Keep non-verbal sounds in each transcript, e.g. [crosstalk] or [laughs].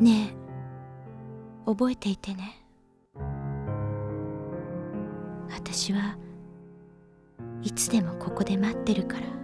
ねえ。覚えていてね。私はいつでもここで待ってるから。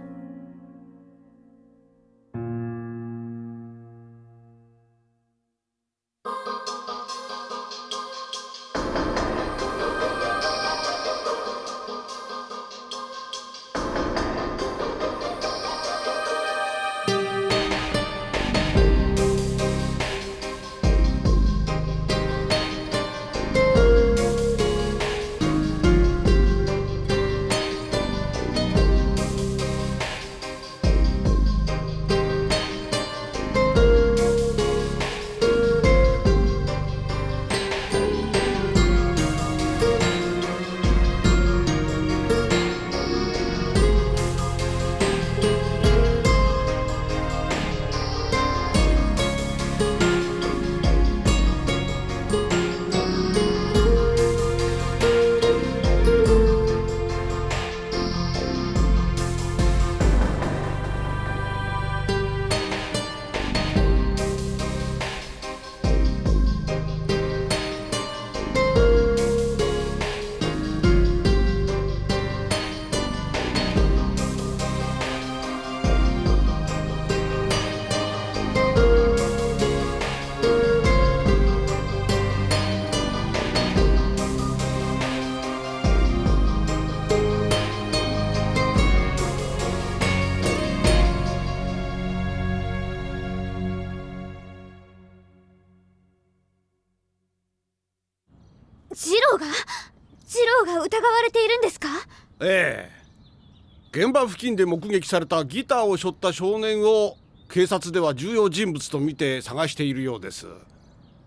場付近で目撃されたギターを背負った少年を警察では重要人物と見て探しているようです。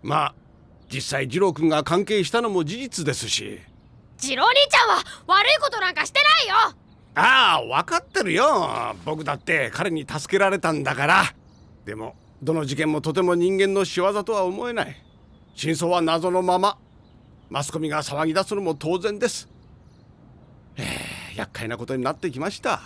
まあ実際二郎君が関係したのも事実ですし。ジロー兄ちゃんは悪いことなんかしてないよ。ああ分かってるよ。僕だって彼に助けられたんだから。でもどの事件もとても人間の仕業とは思えない。真相は謎のまま。マスコミが騒ぎ出すのも当然です。ええ厄介なことになってきました。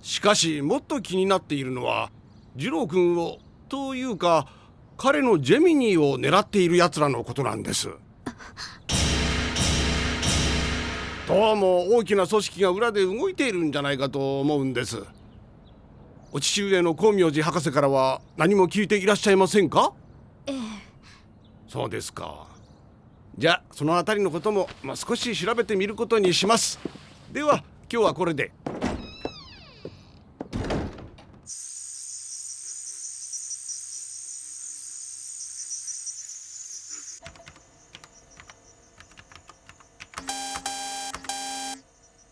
しかしもっと気になっているのは二郎君をというか彼のジェミニーを狙っている奴らのことなんです。どうも大きな組織が裏で動いているんじゃないかと思うんです。お父上の光明寺博士からは何も聞いていらっしゃいませんか？ええ。そうですか。じゃあその辺りのことも、まあ、少し調べてみることにしますでは今日はこれで。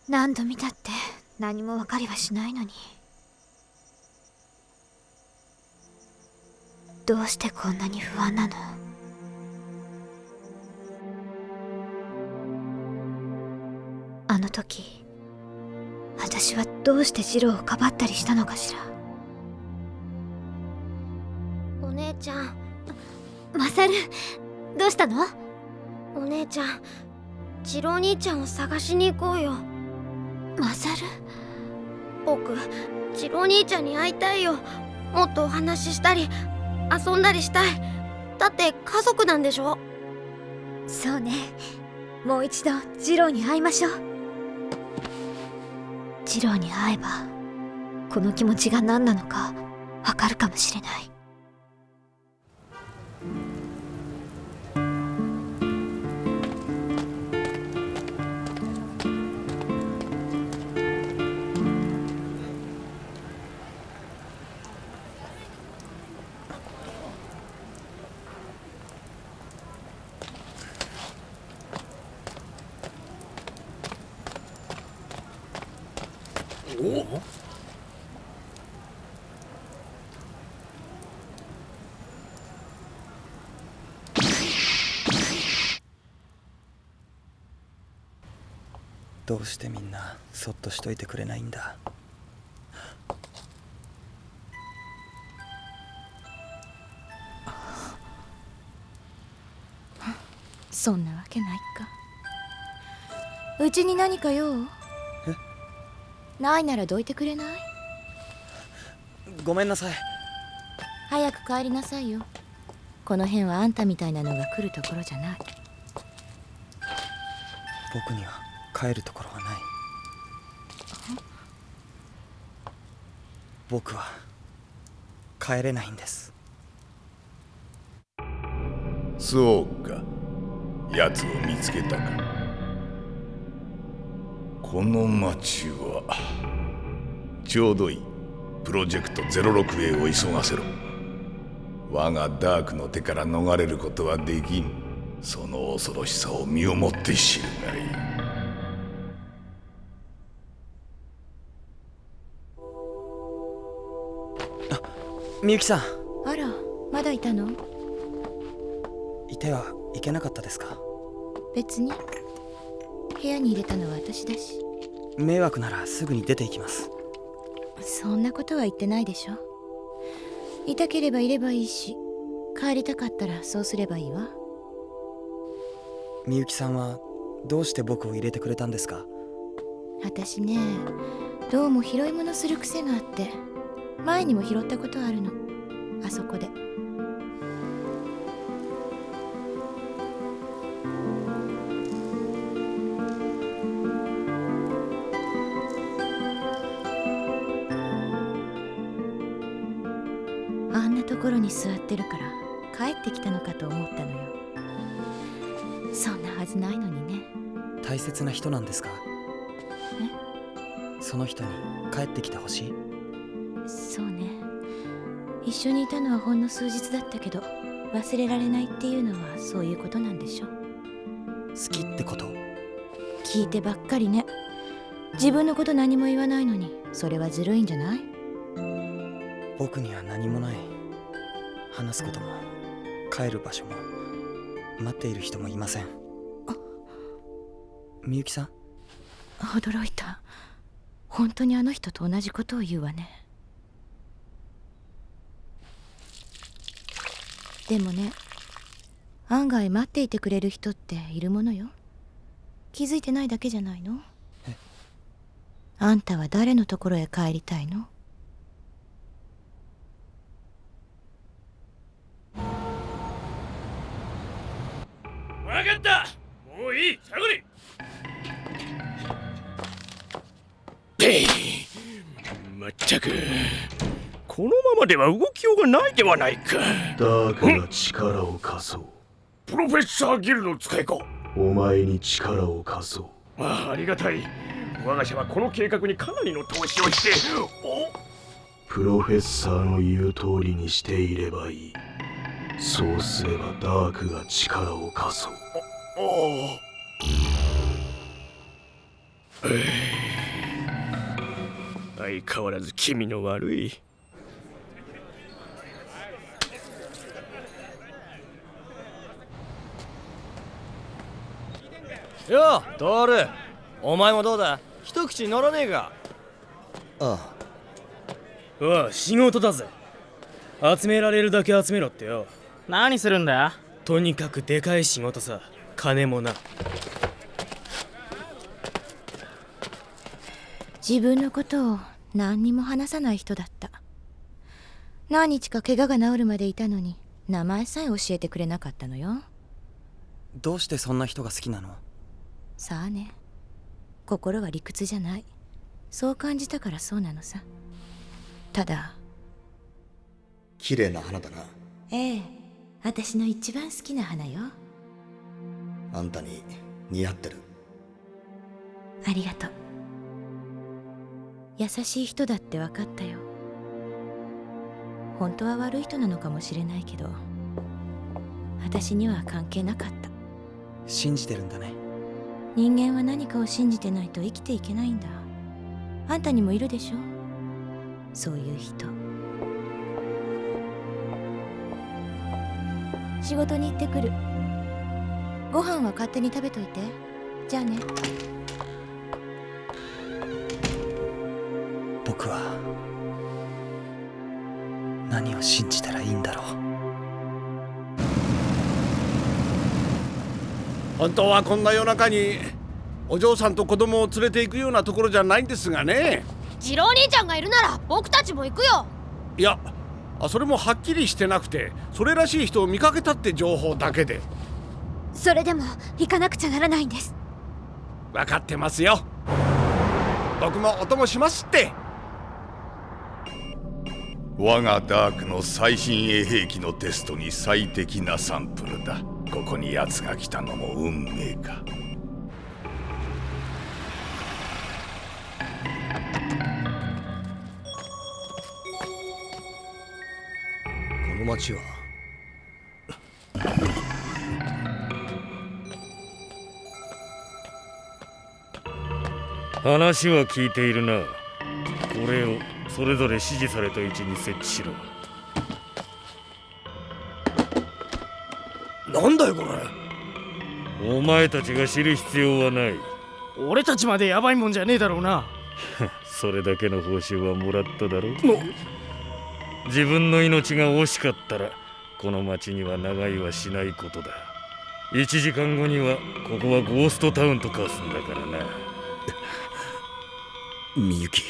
何度見たって何も分かりはしないのに。どうしてこんなに不安なの？時私はどうしてジローをかばったりしたのかしら？お姉ちゃん。マサルどうしたの？お姉ちゃん次郎兄ちゃんを探しに行こうよ。マサル？僕次郎兄ちゃんに会いたいよ。もっとお話ししたり遊んだりしたい。だって家族なんでしょ？そうね。もう一度ジローに会いましょう次郎に会えばこの気持ちが何なのかわかるかもしれない。どうしてみんなそっとしといてくれないんだ？そんなわけないか。うちに何か用？ないならどいてくれない？ごめんなさい。早く帰りなさいよ。この辺はあんたみたいなのが来るところじゃない。僕には帰るところはない。僕は帰れないんです。そうか。奴を見つけたか。この町はちょうどいい。プロジェクト 06A を急がせろ。我がダークの手から逃れることはできん。その恐ろしさを身をもって知るがいい。みゆきさん。あらまだいたの？いてはいけなかったですか？別に。部屋に入れたのは私だし。迷惑ならすぐに出て行きます。そんなことは言ってないでしょ。いたければいればいいし帰りたかったらそうすればいいわ。みゆきさんはどうして僕を入れてくれたんですか？私ねどうも拾い物する癖があって前にも拾ったことあるの。あそこで。あんなところに座ってるから帰ってきたのかと思ったのよ。そんなはずないのにね。大切な人なんですか？その人に帰ってきてほしい？そうね。一緒にいたのはほんの数日だったけど忘れられないっていうのはそういうことなんでしょ。好きってこと？聞いてばっかりね。自分のこと何も言わないのにそれはずるいんじゃない？僕には何もない。話すことも帰る場所も待っている人もいません。みゆきさん？驚いた。本当にあの人と同じことを言うわねでもね案外待っていてくれる人っているものよ。気づいてないだけじゃないの？え？あんたは誰のところへ帰りたいの？分かった！もういい！下がれべいまったくこのままでは動きようがないではないか。ダークが力を貸そう。プロフェッサーギルの使いか。お前に力を貸そう。ああありがたい。我が社はこの計画にかなりの投資をして。プロフェッサーの言う通りにしていればいい。そうすればダークが力を貸そう。おお相変わらず気味の悪いようトールお前もどうだ？一口乗らねえか？あおう仕事だぜ。集められるだけ集めろってよ。何するんだ？とにかくでかい仕事さ。金もな。自分のことを何にも話さない人だった。何日か怪我が治るまでいたのに名前さえ教えてくれなかったのよ。どうしてそんな人が好きなの？さあね。心は理屈じゃない。そう感じたからそうなのさ。ただ綺麗な花だな。ええ私の一番好きな花よ。あんたに似合ってる。ありがとう。優しい人だって分かったよ。本当は悪い人なのかもしれないけど私には関係なかった。信じてるんだね人間は何かを信じてないと生きていけないんだ。あんたにもいるでしょ？そういう人。仕事に行ってくる。ご飯は勝手に食べといて。じゃあね。僕は何を信じたらいいんだろう。本当はこんな夜中にお嬢さんと子供を連れて行くようなところじゃないんですがね。次郎兄ちゃんがいるなら僕たちも行くよ。いやあそれもはっきりしてなくてそれらしい人を見かけたって情報だけで。それでも行かなくちゃならないんです。分かってますよ。僕もお供しますって。我がダークの最新鋭兵器のテストに最適なサンプルだここに奴が来たのも運命か。この町は？話は聞いているな。これをそれぞれ指示された位置に設置しろなんだよこれ。お前たちが知る必要はない。俺たちまでヤバいもんじゃねえだろうな。[laughs] それだけの報酬はもらっただろ自分の命が惜しかったらこの町には長居はしないことだ。1時間後にはここはゴーストタウンと化すんだからな。[laughs] みゆき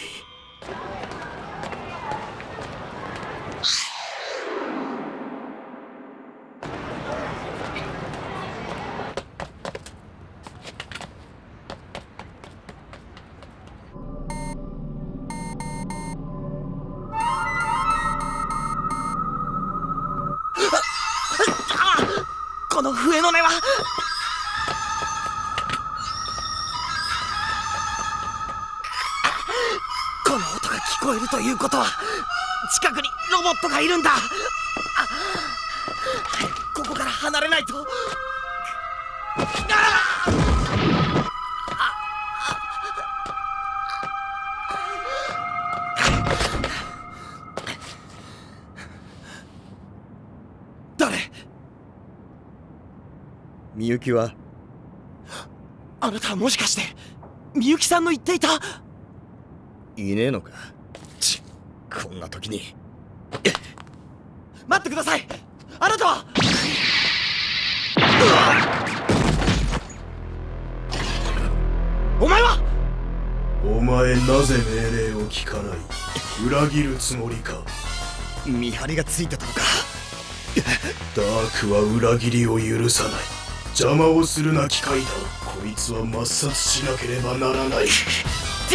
ボットがいるんだ。あ早くここから離れないと。誰？みゆきは？あなたはもしかしてみゆきさんの言っていた？いねえのか？ちこんな時に待ってください。あなたは。お前は。お前なぜ命令を聞かない？裏切るつもりか？見張りがついてたのか。ダークは裏切りを許さない。邪魔をするな機械だ。こいつは抹殺しなければならない [laughs]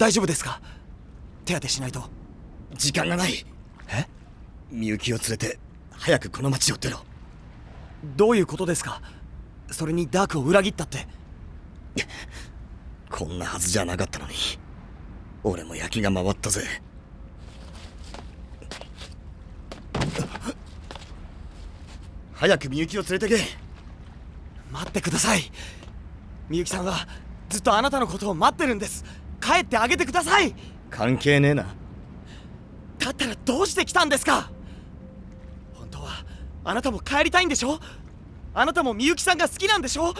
大丈夫ですか？手当てしないと。時間がない。え？みゆきを連れて早くこの町を出ろ。どういうことですか？それにダークを裏切ったって。こんなはずじゃなかったのに。俺も焼きが回ったぜ。早くみゆきを連れてけ。待ってください。みゆきさんはずっとあなたのことを待ってるんです帰ってあげてください。関係ねえな。だったらどうして来たんですか？本当はあなたも帰りたいんでしょ？あなたもみゆきさんが好きなんでしょ？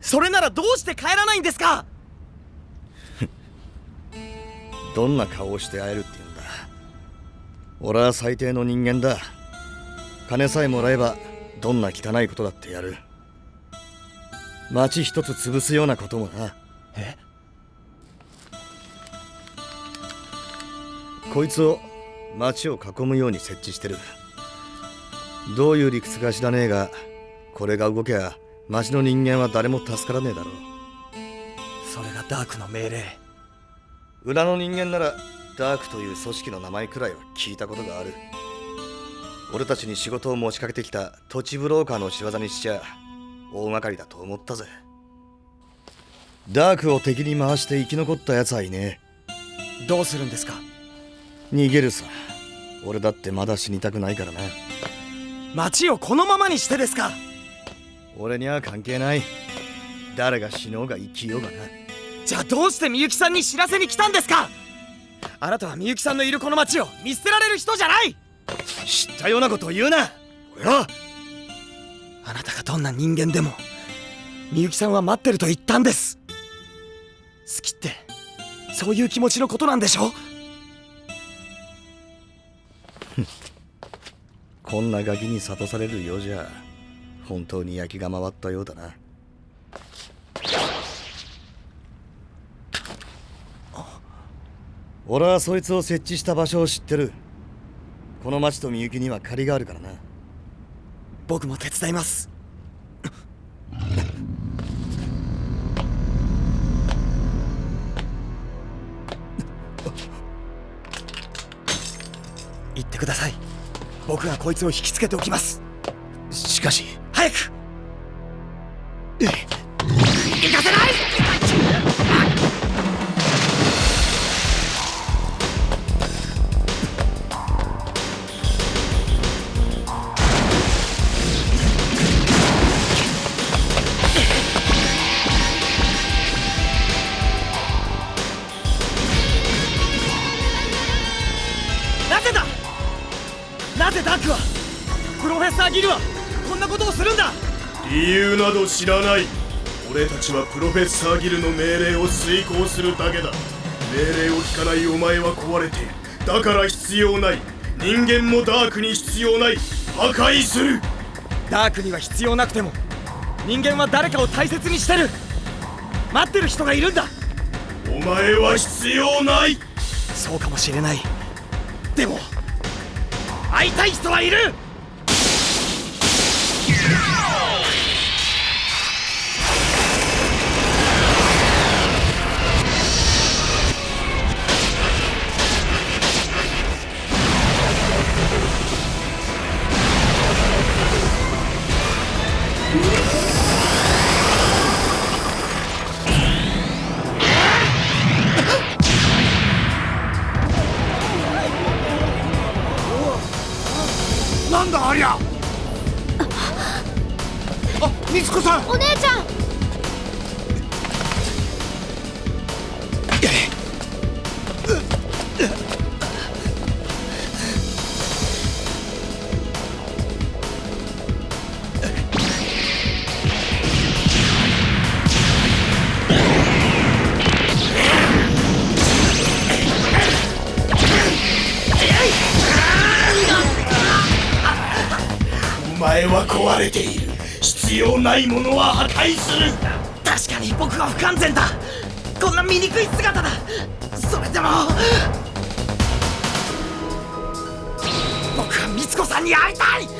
それならどうして帰らないんですか？[laughs] どんな顔をして会えるって言うんだ？俺は最低の人間だ。金さえもらえばどんな汚いことだってやる。町一つ潰すようなこともな。え？こいつを町を囲むように設置してる。どういう理屈か知らねえがこれが動けば町の人間は誰も助からねえだろう。それがダークの命令。裏の人間ならダークという組織の名前くらいは聞いたことがある。俺たちに仕事を持ちかけてきた土地ブローカーの仕業にしちゃ大掛かりだと思ったぜ。ダークを敵に回して生き残った奴はいねどうするんですか？え逃げるさ。俺だってまだ死にたくないからな。町をこのままにしてですか。俺には関係ない。誰が死のうが生きようがなじゃあどうしてみゆきさんに知らせに来たんですか。あなたはみゆきさんのいるこの町を見捨てられる人じゃない。知ったようなことを言うな。こらあなたがどんな人間でもみゆきさんは待ってると言ったんです。好きってそういう気持ちのことなんでしょこんなガキに諭されるようじゃ本当に焼きが回ったようだな。俺はそいつを設置した場所を知ってる。この町とみゆきには借りがあるからな。僕も手伝います。行ってください。僕がこいつを引きつけておきます。しかし。早くなど知らない。俺たちはプロフェッサーギルの命令を遂行するだけだ。命令を聞かないお前は壊れている。だから必要ない。人間もダークに必要ない。破壊する。ダークには必要なくても人間は誰かを大切にしてる。待ってる人がいるんだ。お前は必要ない。そうかもしれない。でも会いたい人はいる前は壊れている。必要ないものは破壊する。確かに僕は不完全だ。こんな醜い姿だ。それでも。僕は美津子さんに会いたい。ジ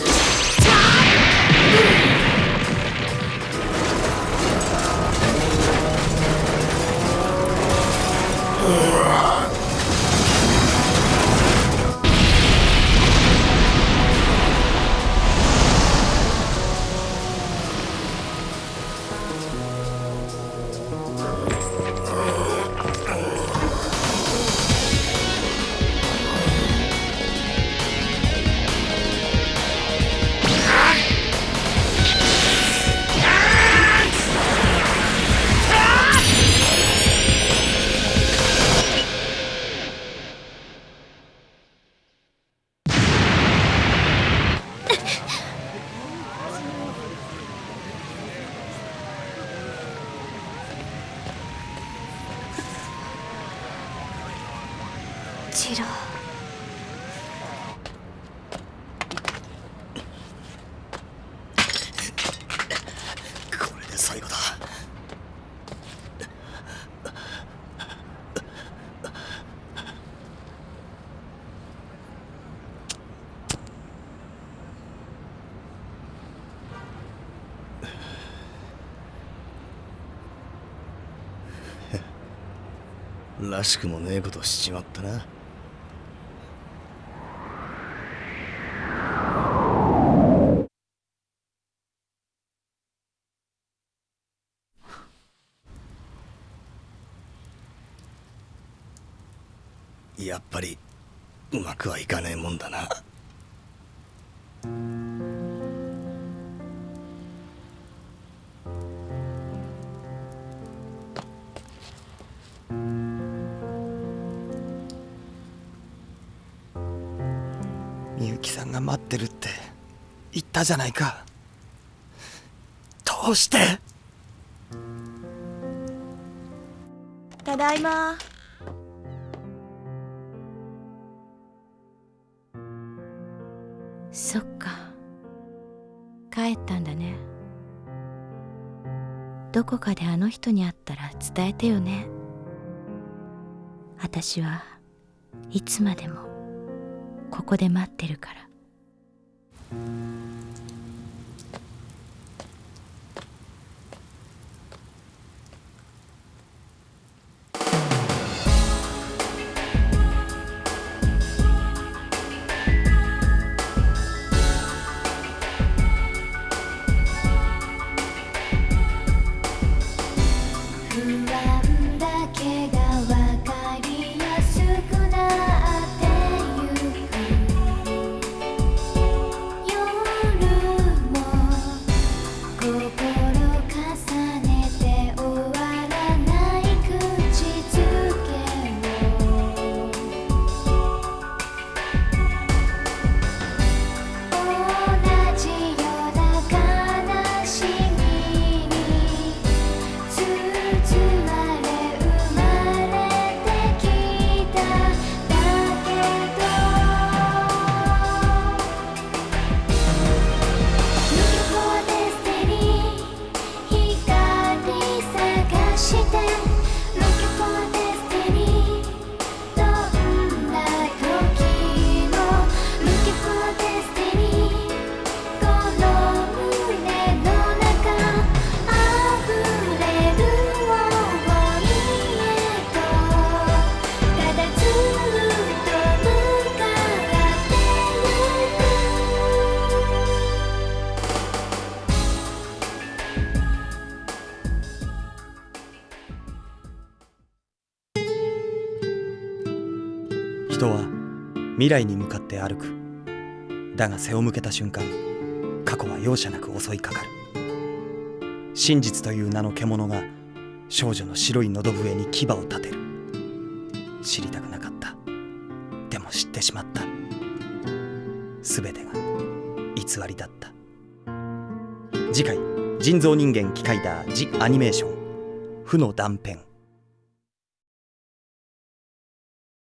らしくもねえことしちまったな。やっぱりうまくはいかねえもんだな。が待ってるって言ったじゃないか。どうして？ただいま。そっか。帰ったんだね。どこかであの人に会ったら伝えてよね。私はいつまでもここで待ってるから。不人は未来に向かって歩く。だが背を向けた瞬間過去は容赦なく襲いかかる。真実という名の獣が少女の白い喉笛に牙を立てる。知りたくなかった。でも知ってしまった。全てが偽りだった。次回人造人間機械だジ・アニメーション。負の断片。